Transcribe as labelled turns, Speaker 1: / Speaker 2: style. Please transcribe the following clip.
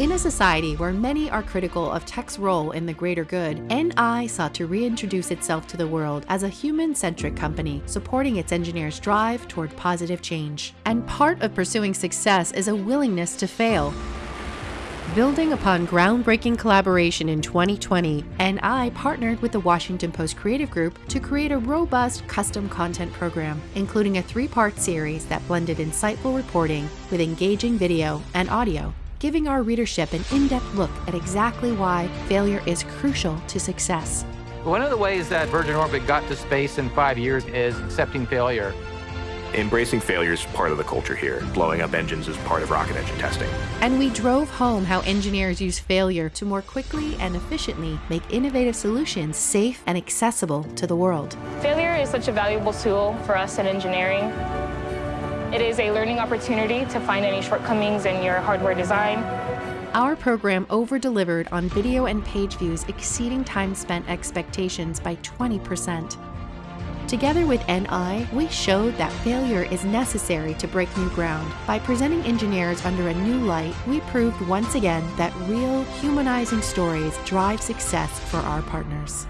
Speaker 1: In a society where many are critical of tech's role in the greater good, NI sought to reintroduce itself to the world as a human centric company, supporting its engineers' drive toward positive change. And part of pursuing success is a willingness to fail. Building upon groundbreaking collaboration in 2020, NI partnered with the Washington Post Creative Group to create a robust custom content program, including a three part series that blended insightful reporting with engaging video and audio giving our readership an in-depth look at exactly why failure is crucial to success.
Speaker 2: One of the ways that Virgin Orbit got to space in five years is accepting failure.
Speaker 3: Embracing failure is part of the culture here. Blowing up engines is part of rocket engine testing.
Speaker 1: And we drove home how engineers use failure to more quickly and efficiently make innovative solutions safe and accessible to the world.
Speaker 4: Failure is such a valuable tool for us in engineering. It is a learning opportunity to find any shortcomings in your hardware design.
Speaker 1: Our program over-delivered on video and page views exceeding time spent expectations by 20%. Together with NI, we showed that failure is necessary to break new ground. By presenting engineers under a new light, we proved once again that real, humanizing stories drive success for our partners.